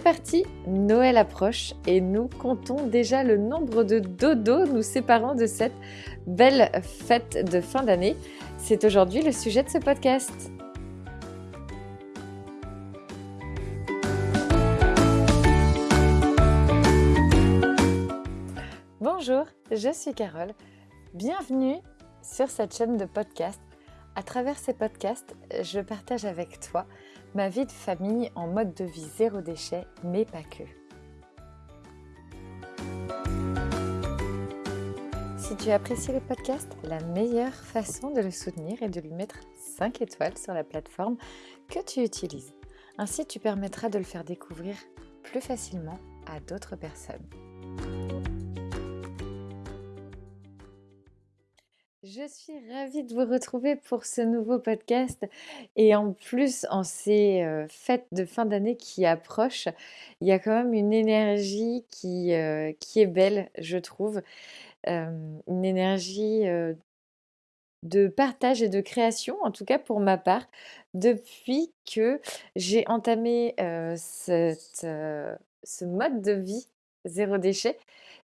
Parti, Noël approche et nous comptons déjà le nombre de dodos nous séparant de cette belle fête de fin d'année. C'est aujourd'hui le sujet de ce podcast. Bonjour, je suis Carole. Bienvenue sur cette chaîne de podcast. À travers ces podcasts, je partage avec toi ma vie de famille en mode de vie zéro déchet, mais pas que. Si tu apprécies le podcast, la meilleure façon de le soutenir est de lui mettre 5 étoiles sur la plateforme que tu utilises. Ainsi, tu permettras de le faire découvrir plus facilement à d'autres personnes. Je suis ravie de vous retrouver pour ce nouveau podcast et en plus en ces euh, fêtes de fin d'année qui approchent, il y a quand même une énergie qui, euh, qui est belle, je trouve, euh, une énergie de partage et de création, en tout cas pour ma part, depuis que j'ai entamé ce mode de vie zéro déchet.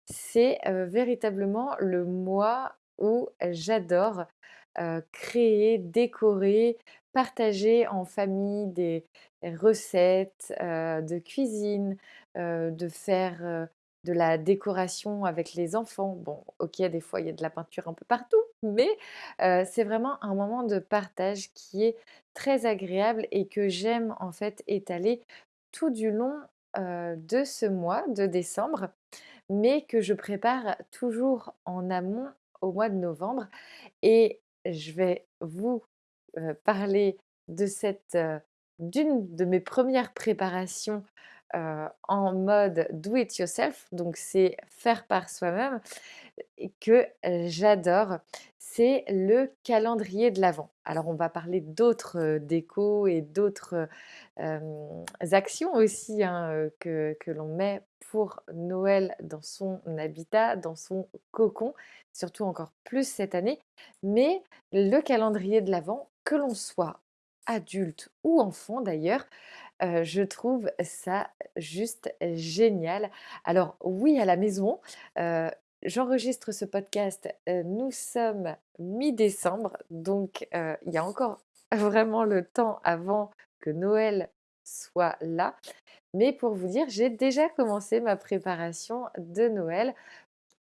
C'est véritablement le mois où j'adore créer, décorer, partager en famille des recettes de cuisine, de faire de la décoration avec les enfants. Bon, ok, des fois il y a de la peinture un peu partout, mais c'est vraiment un moment de partage qui est très agréable et que j'aime en fait étaler tout du long de ce mois de décembre, mais que je prépare toujours en amont au mois de novembre. Et je vais vous parler de cette d'une de mes premières préparations en mode do it yourself, donc c'est faire par soi-même, que j'adore. C'est le calendrier de l'Avent. Alors on va parler d'autres décos et d'autres actions aussi hein, que, que l'on met pour Noël dans son habitat, dans son cocon, surtout encore plus cette année. Mais le calendrier de l'Avent, que l'on soit adulte ou enfant d'ailleurs, je trouve ça juste génial. Alors oui, à la maison, j'enregistre ce podcast, nous sommes mi-décembre, donc il y a encore vraiment le temps avant que Noël soit là. Mais pour vous dire, j'ai déjà commencé ma préparation de Noël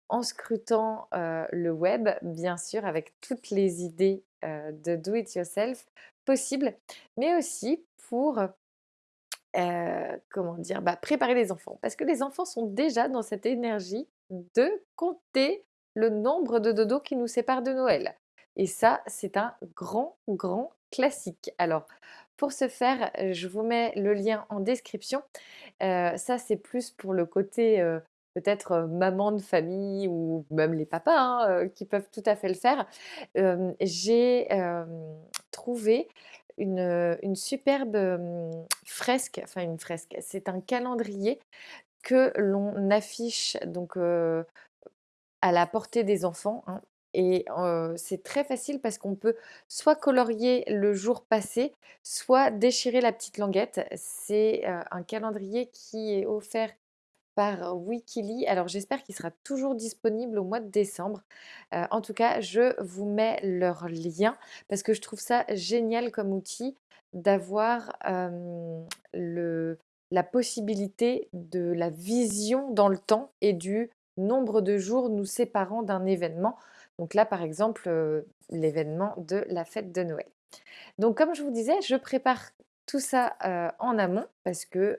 en scrutant le web, bien sûr, avec toutes les idées de do it yourself possibles, mais aussi pour comment dire, bah, préparer les enfants. Parce que les enfants sont déjà dans cette énergie de compter le nombre de dodos qui nous séparent de Noël. Et ça, c'est un grand, grand classique. Alors, pour ce faire, je vous mets le lien en description. ça, c'est plus pour le côté peut-être maman de famille ou même les papas hein, qui peuvent tout à fait le faire. J'ai trouvé une, superbe fresque, enfin une fresque, c'est un calendrier que l'on affiche donc à la portée des enfants. Hein, et c'est très facile parce qu'on peut soit colorier le jour passé, soit déchirer la petite languette. C'est un calendrier qui est offert par Wikili. Alors j'espère qu'il sera toujours disponible au mois de décembre. en tout cas, je vous mets leur lien parce que je trouve ça génial comme outil d'avoir la possibilité de la vision dans le temps et du nombre de jours nous séparant d'un événement. Donc là, par exemple, l'événement de la fête de Noël. Donc comme je vous disais, je prépare tout ça en amont parce que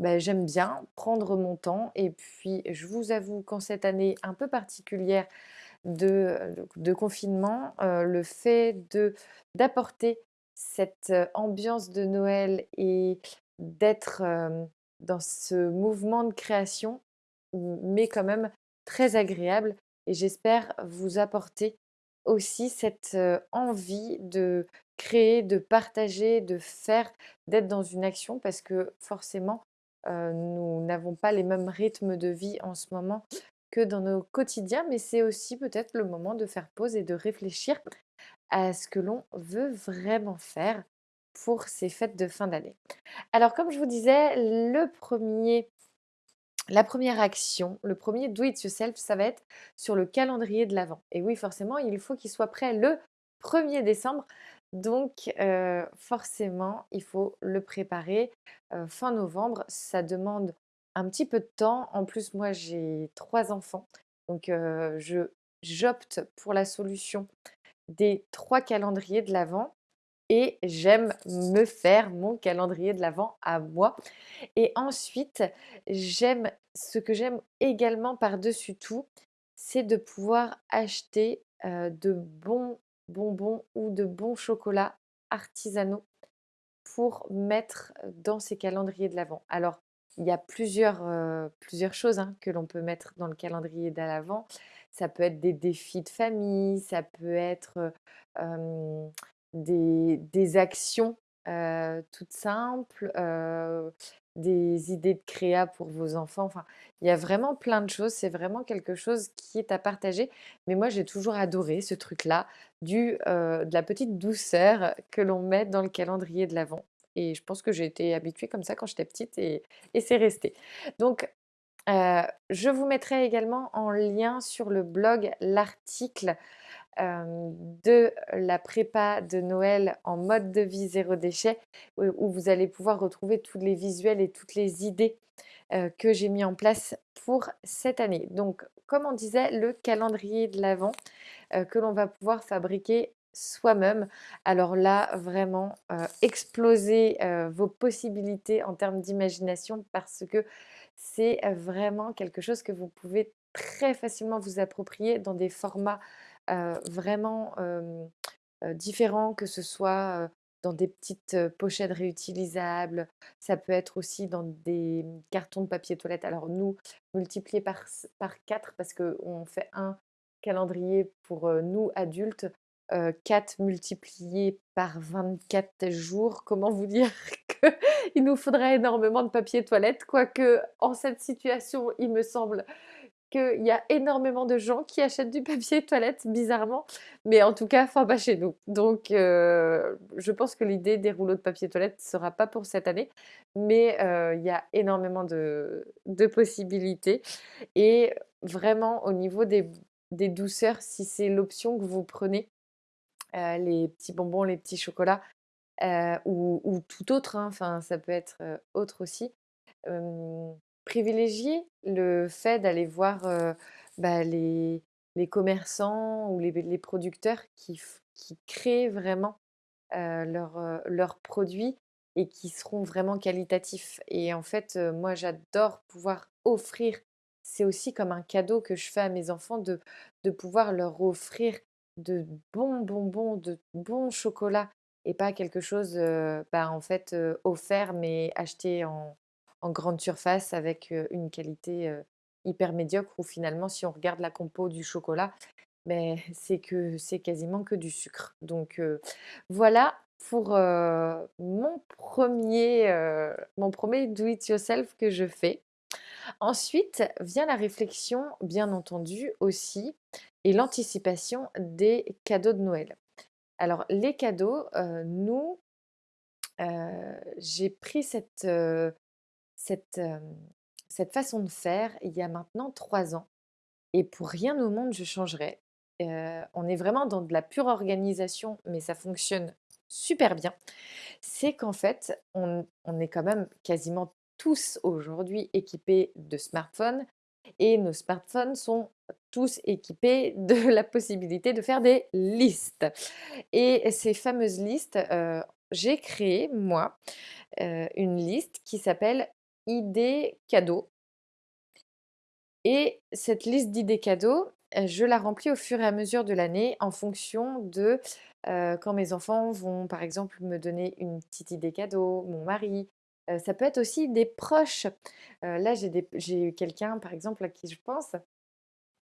bah, j'aime bien prendre mon temps. Et puis, je vous avoue qu'en cette année un peu particulière de, confinement, le fait d'apporter cette ambiance de Noël et d'être dans ce mouvement de création mais quand même très agréable et j'espère vous apporter aussi cette envie de créer, de partager, de faire, d'être dans une action parce que forcément, nous n'avons pas les mêmes rythmes de vie en ce moment que dans nos quotidiens, mais c'est aussi peut-être le moment de faire pause et de réfléchir à ce que l'on veut vraiment faire pour ces fêtes de fin d'année. Alors comme je vous disais, le premier la première action, le premier do it yourself, ça va être sur le calendrier de l'Avent. Et oui, forcément, il faut qu'il soit prêt le 1er décembre. Donc, euh, forcément, il faut le préparer euh, fin novembre. Ça demande un petit peu de temps. En plus, moi, j'ai trois enfants. Donc, euh, j'opte pour la solution des trois calendriers de l'Avent et j'aime me faire mon calendrier de l'Avent à moi. Et ensuite, j'aime ce que j'aime également par-dessus tout, c'est de pouvoir acheter de bons bonbons ou de bons chocolats artisanaux pour mettre dans ces calendriers de l'Avent. Alors, il y a plusieurs, plusieurs choses hein, que l'on peut mettre dans le calendrier de. Ça peut être des défis de famille, ça peut être des, actions toutes simples, des idées de créa pour vos enfants. Enfin, il y a vraiment plein de choses. C'est vraiment quelque chose qui est à partager. Mais moi, j'ai toujours adoré ce truc-là, du, de la petite douceur que l'on met dans le calendrier de l'Avent. Et je pense que j'ai été habituée comme ça quand j'étais petite et, c'est resté. Donc, je vous mettrai également en lien sur le blog l'article de la prépa de Noël en mode de vie zéro déchet, où vous allez pouvoir retrouver tous les visuels et toutes les idées que j'ai mis en place pour cette année. Donc, comme on disait, le calendrier de l'Avent que l'on va pouvoir fabriquer soi-même. Alors là, vraiment, exploser vos possibilités en termes d'imagination parce que c'est vraiment quelque chose que vous pouvez très facilement vous approprier dans des formats vraiment différents, que ce soit dans des petites pochettes réutilisables, ça peut être aussi dans des mmh, cartons de papier toilette. Alors nous, multiplié par, par 4 parce qu'on fait un calendrier pour nous adultes, 4 multiplié par 24 jours, comment vous dire qu'il nous faudrait énormément de papier toilette, quoique en cette situation, il me semble qu'il y a énormément de gens qui achètent du papier toilette, bizarrement, mais en tout cas, enfin pas chez nous. Donc, euh, je pense que l'idée des rouleaux de papier toilette ne sera pas pour cette année, mais euh, il y a énormément de, possibilités. Et vraiment, au niveau des, douceurs, si c'est l'option que vous prenez, euh, les petits bonbons, les petits chocolats, ou, tout autre, hein, enfin, ça peut être autre aussi privilégier le fait d'aller voir bah, les, commerçants ou les, producteurs qui, qui, créent vraiment leurs produits et qui seront vraiment qualitatifs. Et en fait, moi, j'adore pouvoir offrir, c'est aussi comme un cadeau que je fais à mes enfants, de, de pouvoir leur offrir de bons bonbons, de bons chocolats et pas quelque chose bah, en fait offert mais acheté en, en grande surface avec une qualité hyper médiocre où finalement si on regarde la compo du chocolat, mais c'est que c'est quasiment que du sucre. Donc voilà pour mon premier mon premier do it yourself que je fais. Ensuite vient la réflexion, bien entendu aussi, et l'anticipation des cadeaux de Noël. Alors les cadeaux, nous, j'ai pris cette, cette, cette façon de faire il y a maintenant trois ans. Et pour rien au monde, je changerais. on est vraiment dans de la pure organisation, mais ça fonctionne super bien. C'est qu'en fait, on, est quand même quasiment tous aujourd'hui équipés de smartphones et nos smartphones sont tous équipés de la possibilité de faire des listes. Et ces fameuses listes, j'ai créé, moi, une liste qui s'appelle idées cadeaux. Et cette liste d'idées cadeaux, je la remplis au fur et à mesure de l'année en fonction de quand mes enfants vont, par exemple, me donner une petite idée cadeau, mon mari. ça peut être aussi des proches. là, j'ai eu quelqu'un, par exemple, à qui je pense,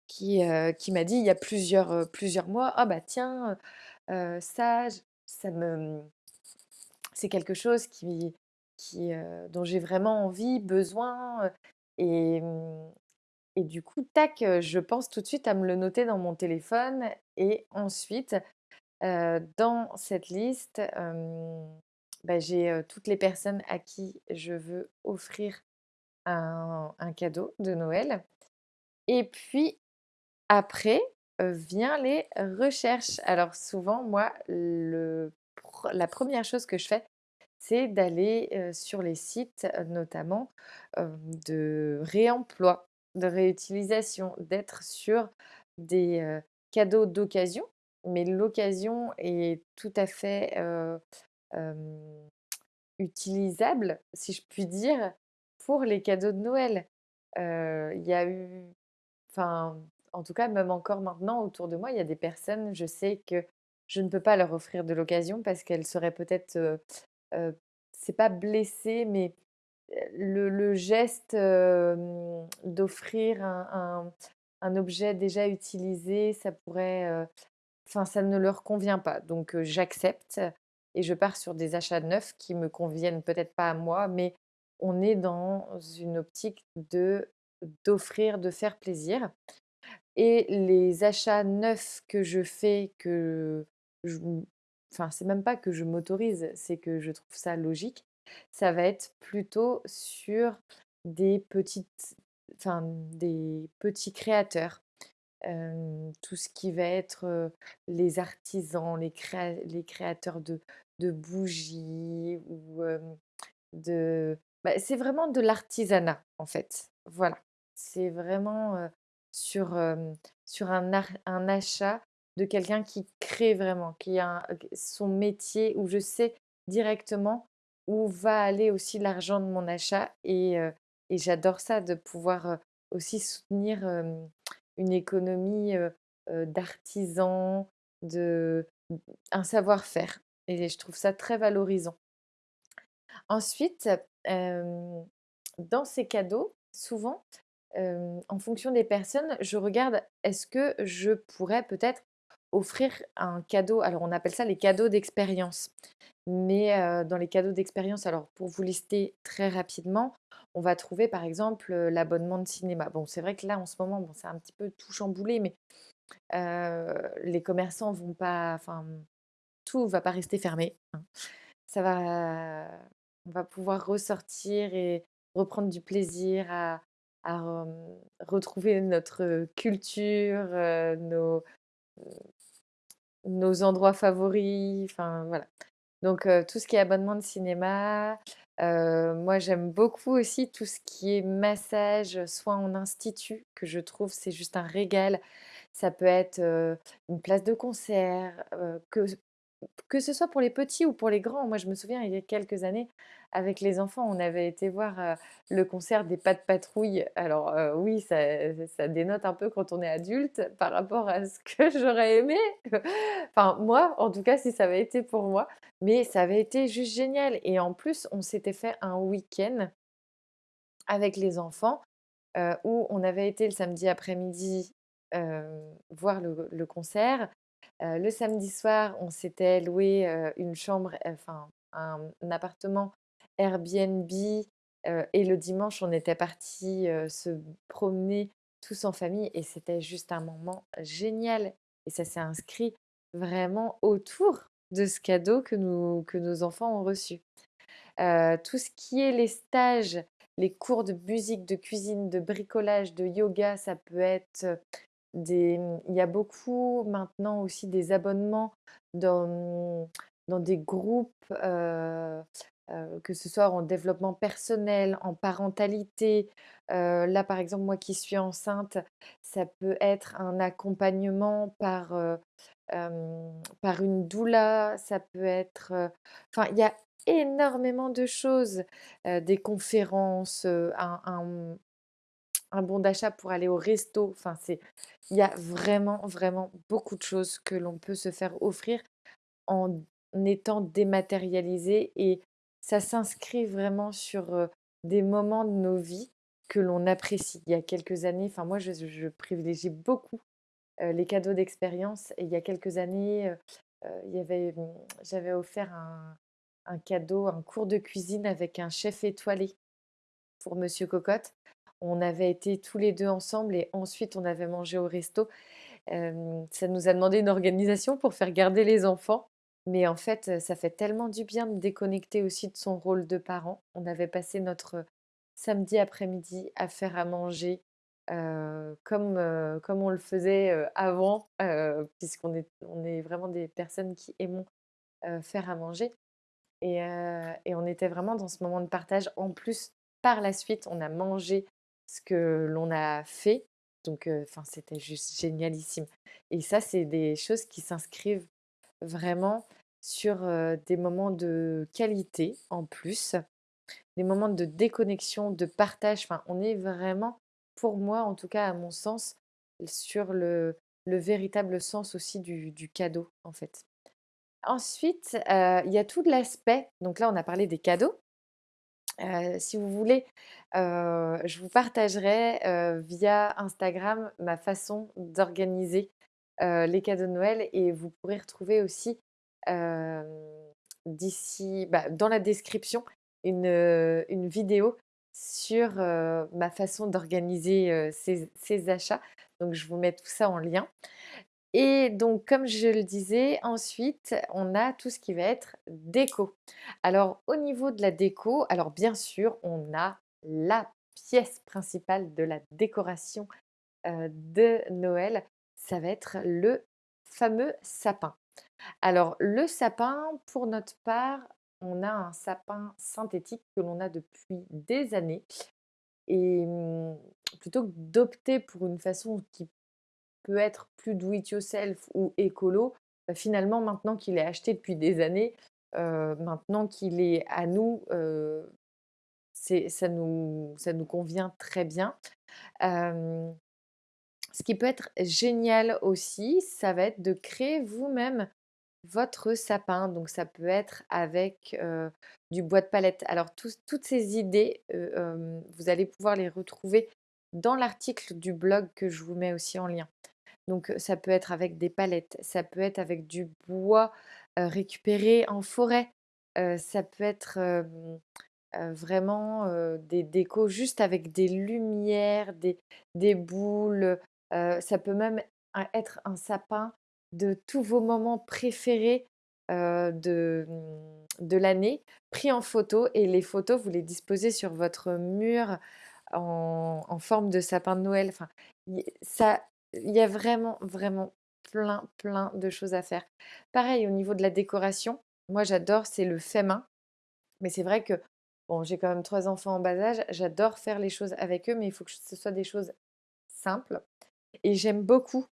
qui, qui m'a dit il y a plusieurs, plusieurs mois, ah bah tiens, ça, ça me... C'est quelque chose qui, dont j'ai vraiment envie, besoin. Et, mmh, et du coup, tac, je pense tout de suite à me le noter dans mon téléphone. Et ensuite, dans cette liste, bah, j'ai, toutes les personnes à qui je veux offrir un cadeau de Noël et puis après, vient les recherches. Alors souvent, moi, le la première chose que je fais, c'est d'aller, sur les sites, notamment, de réemploi, de réutilisation, d'être sur des, cadeaux d'occasion, mais l'occasion est tout à fait, utilisable, si je puis dire, pour les cadeaux de Noël. Il y a eu enfin, en tout cas, même encore maintenant autour de moi, il y a des personnes, je sais que je ne peux pas leur offrir de l'occasion parce qu'elles seraient peut-être, c'est pas blessées, mais le geste, d'offrir un un objet déjà utilisé, ça pourrait, enfin, ça ne leur convient pas. Donc j'accepte et je pars sur des achats neufs qui me conviennent peut-être pas à moi, mais on est dans une optique de d'offrir, de faire plaisir et les achats neufs que je fais, que je enfin, c'est même pas que je m'autorise, c'est que je trouve ça logique. Ça va être plutôt sur des petites enfin, des petits créateurs. Tout ce qui va être, les artisans, les créa les créateurs de de bougies ou de bah, c'est vraiment de l'artisanat, en fait. Voilà. C'est vraiment, sur, sur un un achat de quelqu'un qui crée vraiment, qui a son métier où je sais directement où va aller aussi l'argent de mon achat et et j'adore ça de pouvoir, aussi soutenir, une économie, d'artisans, de un savoir-faire et je trouve ça très valorisant. Ensuite, dans ces cadeaux, souvent, en fonction des personnes, je regarde est-ce que je pourrais peut-être offrir un cadeau alors on appelle ça les cadeaux d'expérience. Mais dans les cadeaux d'expérience, alors pour vous lister très rapidement, on va trouver par exemple, l'abonnement de cinéma. Bon, c'est vrai que là en ce moment, bon, c'est un petit peu tout chamboulé, mais les commerçants vont pas enfin, tout va pas rester fermé, hein. Ça va on va pouvoir ressortir et reprendre du plaisir à retrouver notre culture, nos, nos endroits favoris, enfin voilà. Donc tout ce qui est abonnement de cinéma, moi j'aime beaucoup aussi tout ce qui est massage, soit en institut, que je trouve c'est juste un régal. Ça peut être, une place de concert, que que ce soit pour les petits ou pour les grands. Moi, je me souviens, il y a quelques années, avec les enfants, on avait été voir, le concert des Pat' Patrouille. Alors, oui, ça ça dénote un peu quand on est adulte par rapport à ce que j'aurais aimé. Enfin, moi, en tout cas, si ça avait été pour moi, mais ça avait été juste génial et en plus, on s'était fait un week-end avec les enfants, où on avait été le samedi après-midi, voir le concert. Heu, le samedi soir, on s'était loué, heu, une chambre, enfin un appartement Airbnb, et le dimanche, on était partis, se promener tous en famille et c'était juste un moment génial et ça s'est inscrit vraiment autour de ce cadeau que nous que nos enfants ont reçu. Tout ce qui est les stages, les cours de musique, de cuisine, de bricolage, de yoga, ça peut être, mmh, il y a beaucoup maintenant aussi des abonnements dans, mmh, dans des groupes, que ce soit en développement personnel, en parentalité. Là, par exemple, moi qui suis enceinte, ça peut être un accompagnement par, par une doula, ça peut être, enfin, il y a énormément de choses, des conférences, un, mmh, un bon d'achat pour aller au resto. Enfin, il y a vraiment, vraiment beaucoup de choses que l'on peut se faire offrir en étant dématérialisé et ça s'inscrit vraiment sur, des moments de nos vies que l'on apprécie. Il y a quelques années, enfin moi je privilégie beaucoup, les cadeaux d'expérience et il y a quelques années, mmh, j'avais offert un un cadeau, un cours de cuisine avec un chef étoilé pour monsieur Cocotte. On avait été tous les 2 ensemble et ensuite on avait mangé au resto. Ça nous a demandé une organisation pour faire garder les enfants Mais en fait, ça fait tellement du bien de déconnecter aussi de son rôle de parent. On avait passé notre samedi après-midi à faire à manger comme, comme on le faisait avant, puisqu'on est, on est vraiment des personnes qui aimons faire à manger. Et, et on était vraiment dans ce moment de partage. En plus, par la suite, on a mangé ce que l'on a fait. Donc, c'était juste génialissime. Et ça, c'est des choses qui s'inscrivent vraiment sur des moments de qualité en plus, des moments de déconnexion, de partage. Enfin, on est vraiment, pour moi, en tout cas, à mon sens, sur le, le véritable sens aussi du, du cadeau, en fait. Ensuite, il y a tout l'aspect donc là, on a parlé des cadeaux. Heu, si vous voulez, heu, je vous partagerai, heu, via Instagram ma façon d'organiser, les cadeaux de Noël et vous pourrez retrouver aussi, d'ici bah, dans la description, une, une vidéo sur, ma façon d'organiser, ces achats. Donc je vous mets tout ça en lien. Et donc, comme je le disais, ensuite, on a tout ce qui va être déco. Alors, au niveau de la déco, alors bien sûr, on a la pièce principale de la décoration de Noël, ça va être le fameux sapin. Alors, le sapin, pour notre part, on a un sapin synthétique que l'on a depuis des années. Et hum, plutôt que d'opter pour une façon qui être plus do it yourself ou écolo, bah, finalement, maintenant qu'il est acheté depuis des années, heu, maintenant qu'il est à nous, heu, c'est ça nous ça nous convient très bien. Hem, ce qui peut être génial aussi, ça va être de créer vous-même votre sapin. Donc ça peut être avec, du bois de palette. Alors tous toutes ces idées, vous allez pouvoir les retrouver dans l'article du blog que je vous mets aussi en lien. Donc, ça peut être avec des palettes, ça peut être avec du bois, récupéré en forêt, ça peut être, vraiment, des décos juste avec des lumières, des des boules, ça peut même être un sapin de tous vos moments préférés, de, mmh, de l'année, pris en photo et les photos, vous les disposez sur votre mur en en forme de sapin de Noël. Enfin, ça il y a vraiment, vraiment plein, plein de choses à faire. Pareil, au niveau de la décoration, moi j'adore, c'est le fait main. Mais c'est vrai que, bon, j'ai quand même trois enfants en bas âge, j'adore faire les choses avec eux, mais il faut que ce soit des choses simples. Et j'aime beaucoup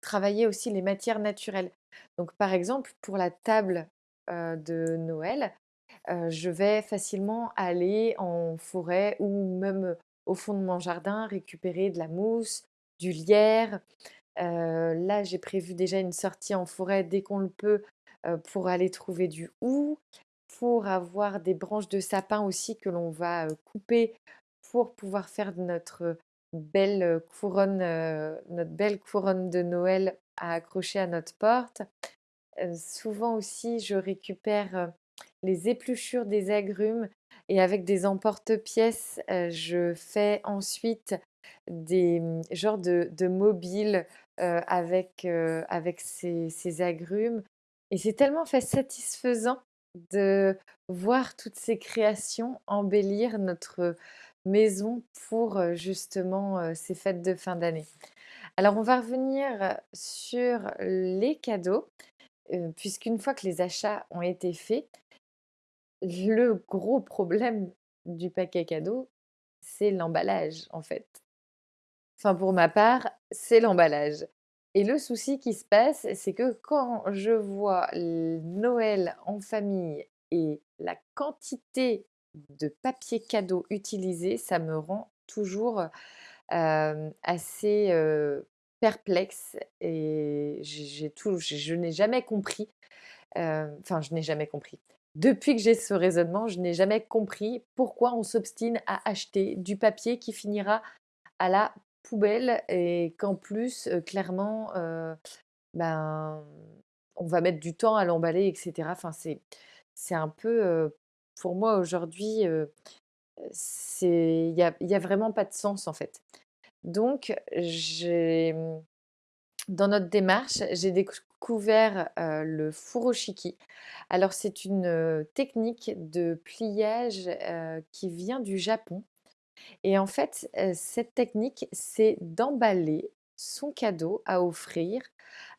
travailler aussi les matières naturelles. Donc par exemple, pour la table de Noël, je vais facilement aller en forêt ou même au fond de mon jardin récupérer de la mousse, du lierre, là, j'ai prévu déjà une sortie en forêt dès qu'on le peut, pour aller trouver du hou, pour avoir des branches de sapin aussi que l'on va, couper pour pouvoir faire notre belle, couronne, notre belle couronne de Noël à accrocher à notre porte. Souvent aussi, je récupère, les épluchures des agrumes et avec des emporte-pièces, je fais ensuite des, mmh, genres de de mobiles, avec, avec ces agrumes et c'est tellement fait satisfaisant de voir toutes ces créations embellir notre maison pour, justement, ces fêtes de fin d'année. Alors on va revenir sur les cadeaux. Puisqu'une fois que les achats ont été faits, le gros problème du paquet cadeau, c'est l'emballage, en fait. Enfin, pour ma part, c'est l'emballage. Et le souci qui se passe, c'est que quand je vois Noël en famille et la quantité de papier cadeau utilisé, ça me rend toujours, assez, perplexe et j'ai tout je n'ai jamais compris enfin, je n'ai jamais compris. Depuis que j'ai ce raisonnement, je n'ai jamais compris pourquoi on s'obstine à acheter du papier qui finira à la poubelle et qu'en plus, clairement, ben, on va mettre du temps à l'emballer et cetera. Enfin, c'est un peu, pour moi aujourd'hui, il y a a vraiment pas de sens, en fait. Donc mmh, dans notre démarche, j'ai découvert le furoshiki. Alors c'est une technique de pliage qui vient du Japon. Et en fait, cette technique, c'est d'emballer son cadeau à offrir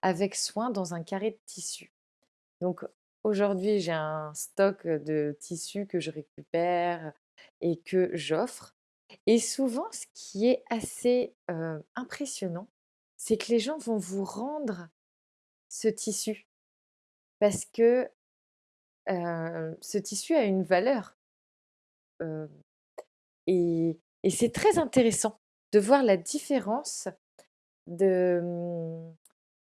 avec soin dans un carré de tissu. Donc aujourd'hui, j'ai un stock de tissus que je récupère et que j'offre. Et souvent, ce qui est assez impressionnant, c'est que les gens vont vous rendre ce tissu parce que ce tissu a une valeur. Et, c'est très intéressant de voir la différence de mmh,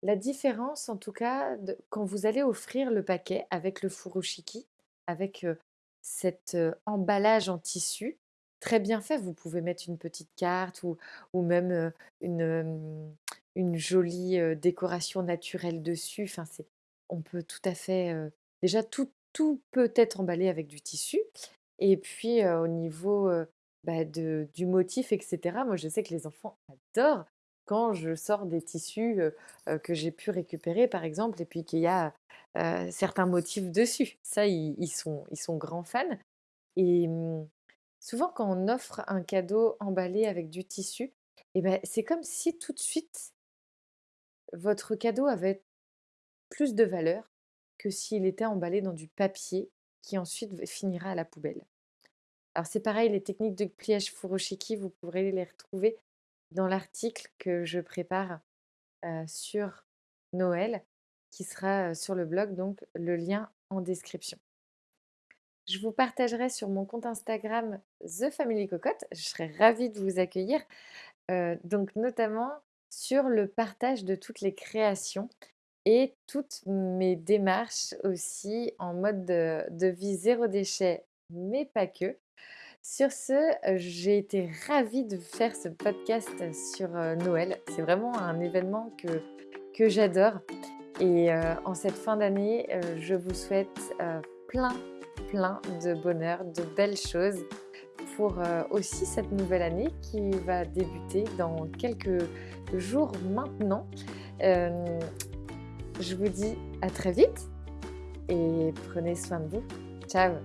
la différence en tout cas quand vous allez offrir le paquet avec le furoshiki, avec cet emballage en tissu très bien fait. Vous pouvez mettre une petite carte ou, ou même une, une jolie décoration naturelle dessus. Enfin, c'est, on peut tout à fait. déjà, tout, tout peut être emballé avec du tissu. Et puis, au niveau bah, du motif, etc., moi, je sais que les enfants adorent quand je sors des tissus que j'ai pu récupérer, par exemple, et puis qu'il y a certains motifs dessus. Ça, ils, sont, ils sont grands fans. Et mmh, souvent, quand on offre un cadeau emballé avec du tissu, eh ben, c'est comme si tout de suite, votre cadeau avait plus de valeur que s'il était emballé dans du papier qui ensuite finira à la poubelle. Alors c'est pareil, les techniques de pliage furoshiki, vous pourrez les retrouver dans l'article que je prépare sur Noël, qui sera sur le blog, donc le lien en description. Je vous partagerai sur mon compte Instagram The Family Cocotte. Je serai ravie de vous accueillir, donc notamment sur le partage de toutes les créations et toutes mes démarches aussi en mode de vie zéro déchet, mais pas que. Sur ce, j'ai été ravie de faire ce podcast sur Noël. C'est vraiment un événement que, que j'adore. Et en cette fin d'année, je vous souhaite plein, plein de bonheur, de belles choses pour aussi cette nouvelle année qui va débuter dans quelques jours maintenant. je vous dis à très vite et prenez soin de vous. Ciao